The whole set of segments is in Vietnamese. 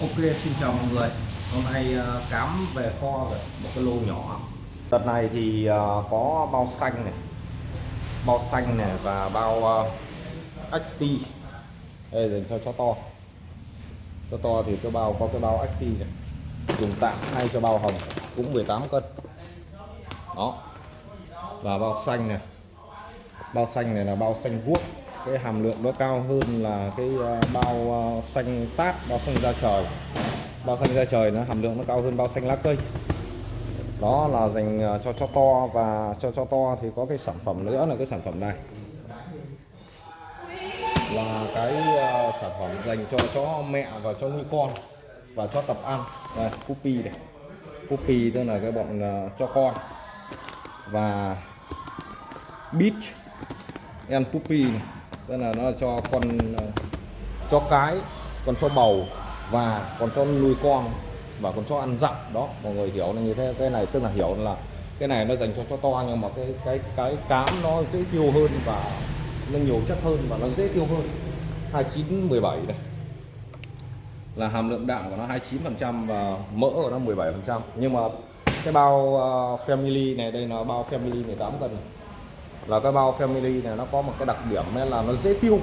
Ok xin chào mọi người. Hôm nay ờ, cám về kho rồi một cái lô nhỏ. Đợt này thì ờ, có bao xanh này bao xanh này và bao ờ, uh, ti đây dành cho chó to. Cho to thì cái bao có cái bao acti này. Dùng tạm hay cho bao hồng cũng 18 cân. Đó. Và bao xanh này. Bao xanh này là bao xanh guốc cái hàm lượng nó cao hơn là cái ờ, bao ờ, xanh tát, bao xanh da trời. Bao xanh da trời nó hàm lượng nó cao hơn bao xanh lá cây. Đó là dành ờ, cho cho to và cho cho to thì có cái sản phẩm nữa là cái sản phẩm này. Là cái sản phẩm dành cho chó mẹ và cho nuôi con và cho tập ăn. Đây puppy này puppy tức là cái bọn cho con. Và beach and puppy này tức là nó cho con ờ, cho cái con cho bầu và con cho nuôi con và con cho ăn dặm đó mọi người hiểu là như thế. Cái này tức là hiểu là cái này nó dành cho cho to nhưng mà cái cái cái cám nó dễ tiêu hơn và nó nhiều chất hơn và nó dễ tiêu hơn. 29 17 này là hàm lượng đạm của nó 29% và mỡ của nó 17% nhưng mà cái bao uh, family này đây là bao family 18 cân này là cái bao family này nó có một cái đặc điểm là nó dễ tiêu.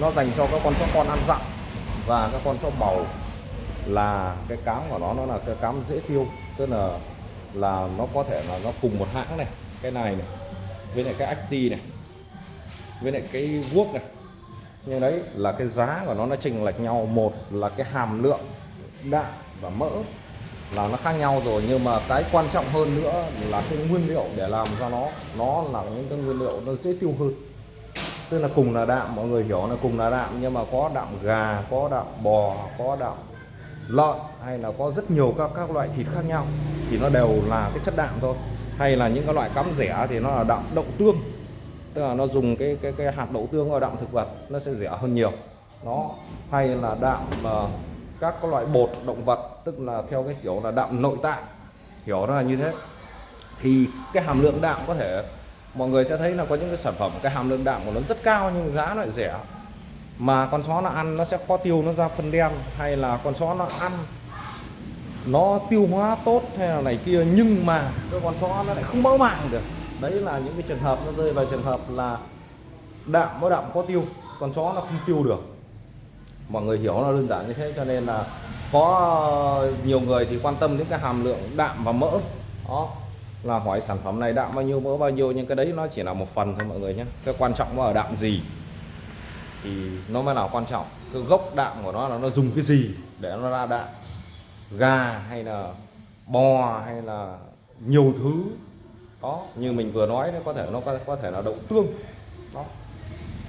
Nó dành cho các con chó con ăn dặm và các con chó bầu là cái cám của nó nó là cái cám dễ tiêu. Tức là là nó có thể là nó cùng một hãng này, cái này này, với lại cái acti này, với lại cái guốc này. Nhưng đấy là cái giá của nó nó chênh lệch nhau. Một là cái hàm lượng đạm và mỡ là nó khác nhau rồi nhưng mà cái quan trọng hơn nữa là cái nguyên liệu để làm cho nó nó là những cái nguyên liệu nó dễ tiêu hơn. Tức là cùng là đạm mọi người hiểu là cùng là đạm nhưng mà có đạm gà có đạm bò có đạm lợn hay là có rất nhiều các các loại thịt khác nhau thì nó đều là cái chất đạm thôi. Hay là những cái loại cắm rẻ thì nó là đạm đậu tương tức là nó dùng cái cái cái hạt đậu tương vào đạm thực vật nó sẽ rẻ hơn nhiều. Nó hay là đạm uh, các cái loại bột, động vật, tức là theo cái kiểu là đạm nội tạng, hiểu nó là như thế. Thì cái hàm lượng đạm có thể, mọi người sẽ thấy là có những cái sản phẩm, cái hàm lượng đạm của nó rất cao nhưng giá lại rẻ. Mà con chó nó ăn nó sẽ khó tiêu nó ra phân đen, hay là con chó nó ăn nó tiêu hóa tốt hay là này kia, nhưng mà cái con chó nó lại không mỡ màng được. Đấy là những cái trường hợp nó rơi vào trường hợp là đạm nó đạm khó tiêu, con chó nó không tiêu được mọi người hiểu nó đơn giản như thế cho nên là có nhiều người thì quan tâm đến cái hàm lượng đạm và mỡ. Đó. Là hỏi sản phẩm này đạm bao nhiêu mỡ bao nhiêu nhưng cái đấy nó chỉ là một phần thôi mọi người nhé. Cái quan trọng nó ở đạm gì thì nó mới là quan trọng. Cái gốc đạm của nó là nó dùng cái gì để nó ra đạm. Gà hay là bò hay là nhiều thứ. Đó như mình vừa nói đấy có thể nó có, có thể là đậu tương. Đó.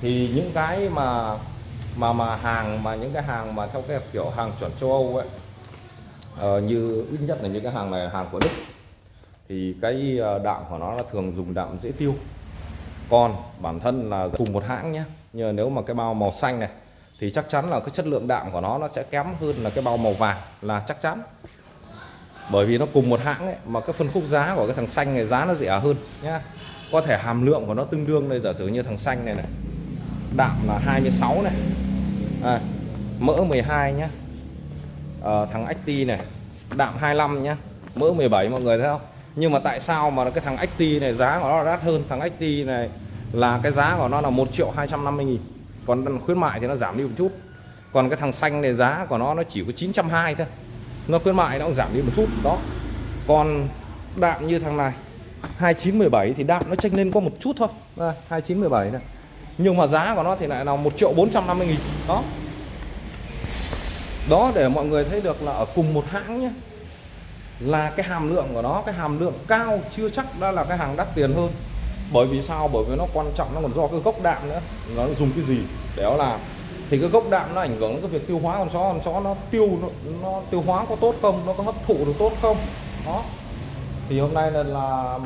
Thì những cái mà mà mà hàng mà những cái hàng mà theo cái kiểu hàng chuẩn châu Âu ấy uh, như ít nhất là những cái hàng này hàng của Đức thì cái ờ, đạm của nó là thường dùng đạm dễ tiêu. Còn bản thân là cùng một hãng nhé nhưng nếu mà cái bao màu xanh này thì chắc chắn là cái chất lượng đạm của nó nó sẽ kém hơn là cái bao màu vàng là chắc chắn. Bởi vì nó cùng một hãng ấy mà cái phân khúc giá của cái thằng xanh này giá nó rẻ hơn nhá. Có thể hàm lượng của nó tương đương đây giả sử như thằng xanh này này đạm là 26 này à, mỡ 12 nhá. À, thằng XT này đạm 25 nhá. Mỡ 17 mọi người thấy không? Nhưng mà tại sao mà cái thằng XT này giá của nó đắt hơn? Thằng XT này là cái giá của nó là 1 triệu 250 nghìn. Còn khuyến mại thì nó giảm đi một chút. Còn cái thằng xanh này giá của nó nó chỉ có 920 thôi. Nó khuyến mại nó cũng giảm đi một chút đó. Còn đạm như thằng này 2917 thì đạm nó chênh lên có một chút thôi. À, 2917 này nhưng mà giá của nó thì lại là 1 triệu 450 nghìn. Đó. Đó để mọi người thấy được là ở cùng một hãng nhé là cái hàm lượng của nó cái hàm lượng cao chưa chắc đã là cái hàng đắt tiền hơn. Bởi vì sao? Bởi vì nó quan trọng nó còn do cái gốc đạm nữa. Nó dùng cái gì? Để nó làm. Thì cái gốc đạm nó ảnh hưởng đến cái việc tiêu hóa con chó. Con chó nó tiêu nó, nó tiêu hóa có tốt không? Nó có hấp thụ được tốt không? Đó. Thì hôm nay là, là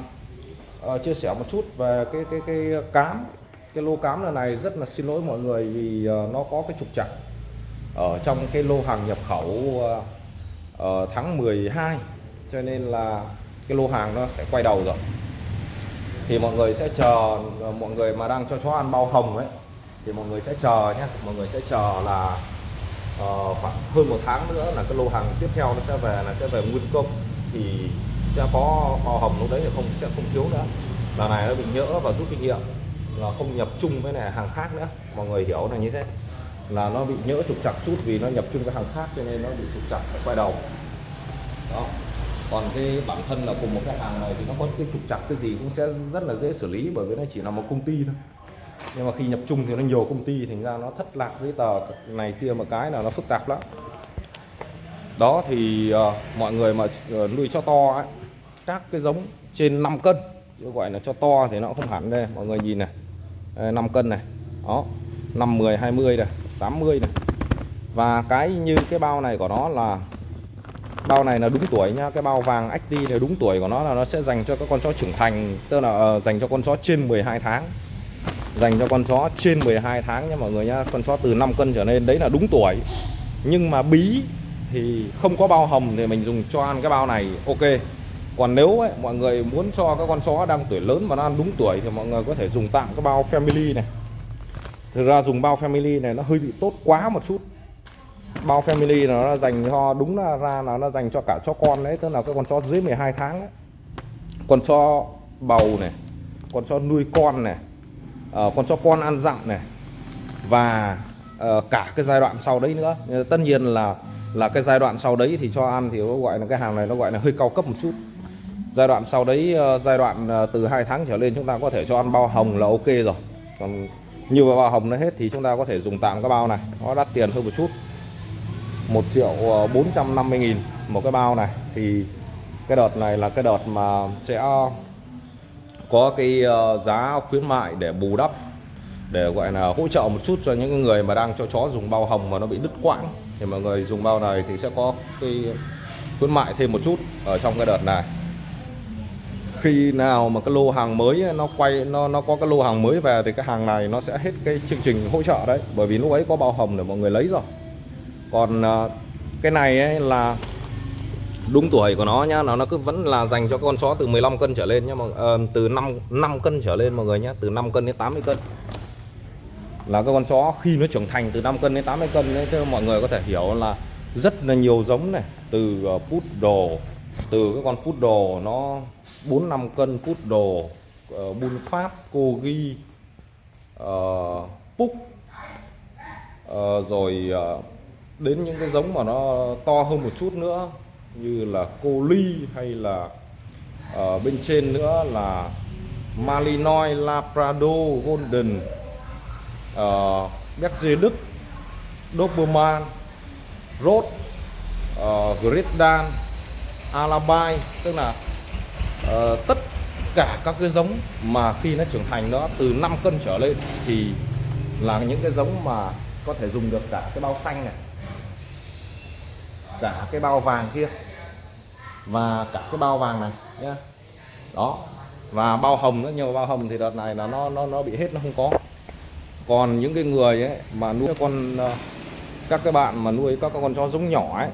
uh, chia sẻ một chút về cái cái cái cám cái lô cám lần này rất là xin lỗi mọi người vì ờ, nó có cái trục trặc ở trong cái lô hàng nhập khẩu uh, tháng 12 cho nên là cái lô hàng nó sẽ quay đầu rồi. Thì mọi người sẽ chờ mọi người mà đang cho chó ăn bao hồng ấy thì mọi người sẽ chờ nhé mọi người sẽ chờ là uh, khoảng hơn một tháng nữa là cái lô hàng tiếp theo nó sẽ về là sẽ về nguyên công. Thì sẽ có bao hồng lúc đấy thì không sẽ không thiếu nữa. Lần này nó bị nhỡ và rút kinh nghiệm là không nhập chung với này hàng khác nữa. Mọi người hiểu là như thế. Là nó bị nhỡ trục chặt chút vì nó nhập chung với hàng khác cho nên nó bị trục chặt phải quay đầu. Đó. Còn cái bản thân là cùng một cái hàng này thì nó có cái trục chặt cái gì cũng sẽ rất là dễ xử lý bởi vì nó chỉ là một công ty thôi. Nhưng mà khi nhập chung thì nó nhiều công ty thành ra nó thất lạc giấy tờ này kia một cái là nó phức tạp lắm. Đó thì uh, mọi người mà uh, nuôi cho to ấy, các cái giống trên 5 cân gọi là cho to thì nó không hẳn đây. Mọi người nhìn này. Ờ, 5 cân này. Đó 5 10 20 này 80 này. Và cái như cái bao này của nó là, bao này là đúng tuổi nhá cái bao vàng XT này đúng tuổi của nó là nó sẽ dành cho các con chó trưởng thành, tức là ờ, dành cho con chó trên 12 tháng. Dành cho con chó trên 12 tháng nha mọi người nhá con chó từ 5 cân trở lên, đấy là đúng tuổi. Nhưng mà bí thì không có bao hồng thì mình dùng cho ăn cái bao này. Ok còn nếu ấy, mọi người muốn cho các con chó đang tuổi lớn mà nó ăn đúng tuổi thì mọi người có thể dùng tạm cái bao family này. Thực ra dùng bao family này nó hơi bị tốt quá một chút. Bao family nó dành cho đúng là ra là nó dành cho cả cho con đấy tức là các con chó dưới 12 tháng ấy. con chó bầu này con chó nuôi con này uh, con chó con ăn dặm này và uh, cả cái giai đoạn sau đấy nữa. Tất nhiên là là cái giai đoạn sau đấy thì cho ăn thì nó gọi là cái hàng này nó gọi là hơi cao cấp một chút giai đoạn sau đấy ờ, giai đoạn ờ, từ 2 tháng trở lên chúng ta có thể cho ăn bao hồng là ok rồi. Còn như bao hồng nó hết thì chúng ta có thể dùng tạm cái bao này, nó đắt tiền hơn một chút. 1 triệu ờ, 450 nghìn một cái bao này. Thì cái đợt này là cái đợt mà sẽ có cái giá khuyến mại để bù đắp, để gọi là hỗ trợ một chút cho những người mà đang cho chó dùng bao hồng mà nó bị đứt quãng. Thì mọi người dùng bao này thì sẽ có cái khuyến mại thêm một chút ở trong cái đợt này khi nào mà cái lô hàng mới nó quay nó nó có cái lô hàng mới về thì cái hàng này nó sẽ hết cái chương trình hỗ trợ đấy. Bởi vì lúc ấy có bao hồng để mọi người lấy rồi. Còn à, cái này ấy là đúng tuổi của nó nhá nó nó cứ vẫn là dành cho con chó từ 15 cân trở lên nhá mà uh, ờ, từ 5 5 cân trở lên mọi người nhá từ 5 cân đến 80 cân. Là cái con chó khi nó trưởng thành từ 5 cân đến 80 cân đấy cho mọi người có thể hiểu là rất là nhiều giống này từ ờ, uh, poodle từ cái con poodle nó 4 5 cân poodle uh, ờ, bun pháp corgi uh, ờ, púc uh, rồi uh, đến những cái giống mà nó to hơn một chút nữa như là cô ly hay là ở bên trên nữa là Malinois, Labrador, Golden, uh, Berger Đức, Doberman, Rốt, uh, Great Dan, Alabai tức là uh, tất cả các cái giống mà khi nó trưởng thành nó từ 5 cân trở lên thì là những cái giống mà có thể dùng được cả cái bao xanh này cả cái bao vàng kia và cả cái bao vàng này nhá. Đó và bao hồng nữa nhiều bao hồng thì đợt này là nó nó nó bị hết nó không có. Còn những cái người ấy mà nuôi con ờ, các cái bạn mà nuôi các con chó giống nhỏ ấy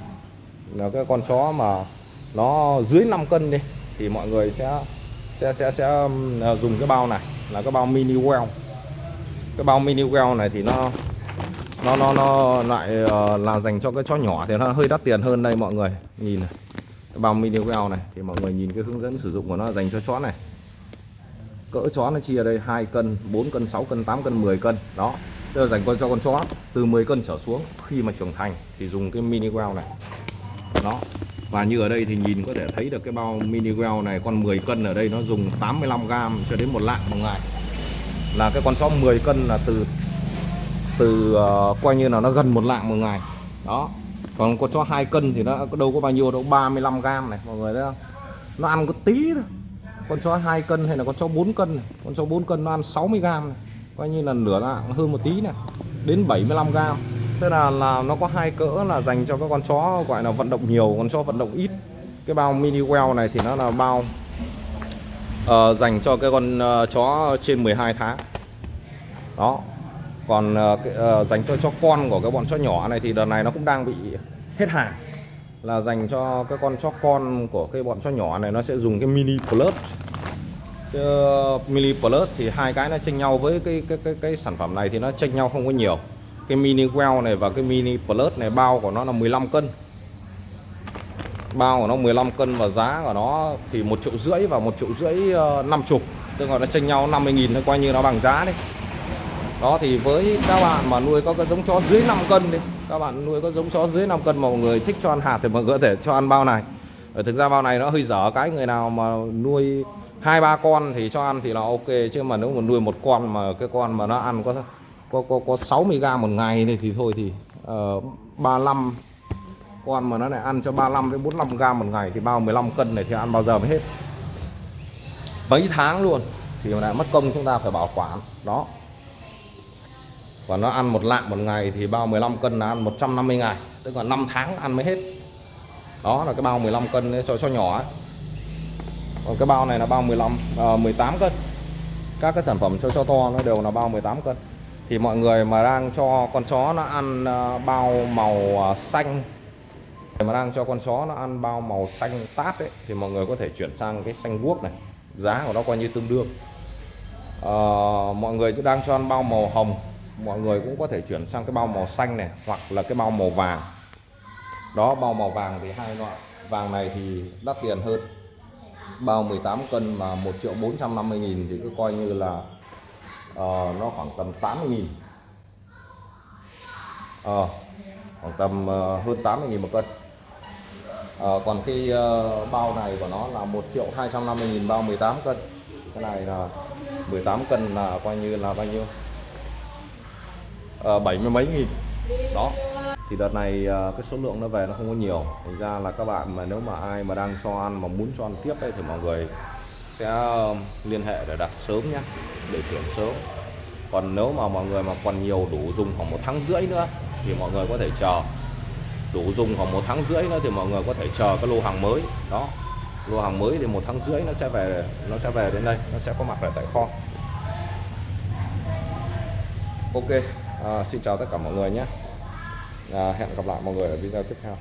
là cái con chó mà nó dưới 5 cân đi thì mọi người sẽ sẽ sẽ sẽ um, à, dùng cái bao này, là cái bao mini well. Cái bao mini well này thì nó nó nó nó lại ờ, là dành cho cái chó nhỏ thì nó hơi đắt tiền hơn đây mọi người. Nhìn này, cái bao mini well này thì mọi người nhìn cái hướng dẫn sử dụng của nó dành cho chó này. Cỡ chó nó chia đây 2 cân 4 cân 6 cân 8 cân 10 cân. Đó, tức là dành cho con chó, từ 10 cân trở xuống. Khi mà trưởng thành thì dùng cái mini well này. Đó và như ở đây thì nhìn có thể thấy được cái bao mini well này con 10 cân ở đây nó dùng 85 gram cho đến một lạng một ngày. Là cái con chó 10 cân là từ từ uh, coi như là nó gần một lạng một ngày. Đó. Còn con chó 2 cân thì nó đâu có bao nhiêu đâu 35 gram này mọi người thấy không? Nó ăn có tí thôi. Con chó 2 cân hay là con chó 4 cân này. con chó 4 cân nó ăn 60 gram này. coi như là nửa lạng hơn một tí này đến 75 gram tức là là nó có hai cỡ là dành cho các con chó gọi là vận động nhiều con chó vận động ít. Cái bao mini well này thì nó là bao uh, dành cho cái con uh, chó trên 12 tháng. Đó. Còn uh, uh, dành cho cho con của cái bọn chó nhỏ này thì đợt này nó cũng đang bị hết hàng. Là dành cho cái con chó con của cái bọn chó nhỏ này nó sẽ dùng cái mini plus. Chứ mini plus thì hai cái nó chênh nhau với cái cái cái cái sản phẩm này thì nó chênh nhau không có nhiều cái mini well này và cái mini plus này, bao của nó là 15 cân. Bao của nó 15 cân và giá của nó thì một triệu rưỡi và một triệu rưỡi ờ, năm chục. Tức là nó chênh nhau 50 nghìn thôi, coi như nó bằng giá đấy đó, thì với các bạn mà nuôi có cái giống chó dưới 5 cân đi, các bạn nuôi có giống chó dưới 5 cân mà mọi người thích cho ăn hạt thì mọi người có thể cho ăn bao này. Ở thực ra bao này nó hơi dở, cái người nào mà nuôi hai ba con thì cho ăn thì là ok, chứ mà nếu mà nuôi một con mà cái con mà nó ăn có có có, có 60 g một ngày này thì thôi thì ờ, uh, 35 con mà nó lại ăn cho 35 đến 45 g một ngày thì bao 15 cân này thì ăn bao giờ mới hết. Mấy tháng luôn thì lại mất công chúng ta phải bảo quản đó. Và nó ăn một lạng một ngày thì bao 15 cân là ăn 150 ngày tức là 5 tháng ăn mới hết. Đó là cái bao 15 cân cho cho nhỏ ấy. còn cái bao này là bao 15 uh, 18 cân. Các cái sản phẩm cho cho to nó đều là bao 18 cân thì mọi người mà đang cho con chó nó ăn ờ, bao màu ờ, xanh mà đang cho con chó nó ăn bao màu xanh tát ấy thì mọi người có thể chuyển sang cái xanh guốc này. Giá của nó coi như tương đương. À, mọi người đang cho ăn bao màu hồng mọi người cũng có thể chuyển sang cái bao màu xanh này hoặc là cái bao màu vàng. Đó bao màu vàng thì hai loại. Vàng này thì đắt tiền hơn. Bao 18 cân mà 1 triệu 450 nghìn thì cứ coi như là uh, nó khoảng tầm 80 nghìn. Uh, khoảng tầm uh, hơn 80 nghìn một cân. Uh, còn cái uh, bao này của nó là 1 triệu 250 nghìn bao 18 cân. Cái này là 18 cân là coi như là bao nhiêu? Uh, 70 mấy nghìn. Đó. Thì đợt này cái số lượng nó về nó không có nhiều. Thành ra là các bạn mà nếu mà ai mà đang cho ăn mà muốn cho ăn tiếp ấy, thì mọi người sẽ um, liên hệ để đặt sớm nhé để chuyển sớm. Còn nếu mà mọi người mà còn nhiều đủ dùng khoảng một tháng rưỡi nữa thì mọi người có thể chờ. Đủ dùng khoảng một tháng rưỡi nữa thì mọi người có thể chờ cái lô hàng mới. Đó lô hàng mới thì một tháng rưỡi nó sẽ về nó sẽ về đến đây nó sẽ có mặt ở tại kho. Ok à, xin chào tất cả mọi người nhé. À, hẹn gặp lại mọi người ở video tiếp theo.